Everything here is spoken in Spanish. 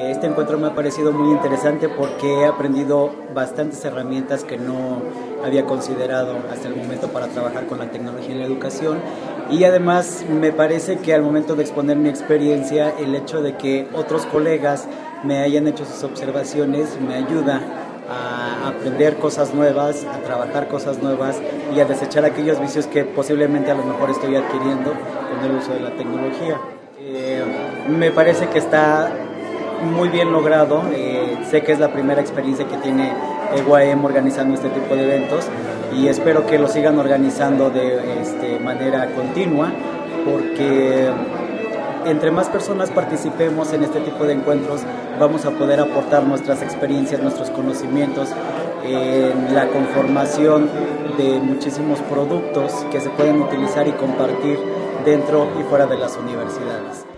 Este encuentro me ha parecido muy interesante porque he aprendido bastantes herramientas que no había considerado hasta el momento para trabajar con la tecnología en la educación y además me parece que al momento de exponer mi experiencia el hecho de que otros colegas me hayan hecho sus observaciones me ayuda a aprender cosas nuevas, a trabajar cosas nuevas y a desechar aquellos vicios que posiblemente a lo mejor estoy adquiriendo con el uso de la tecnología. Eh, me parece que está muy bien logrado. Eh, sé que es la primera experiencia que tiene EGUAEM organizando este tipo de eventos y espero que lo sigan organizando de este, manera continua porque entre más personas participemos en este tipo de encuentros vamos a poder aportar nuestras experiencias, nuestros conocimientos en la conformación de muchísimos productos que se pueden utilizar y compartir dentro y fuera de las universidades.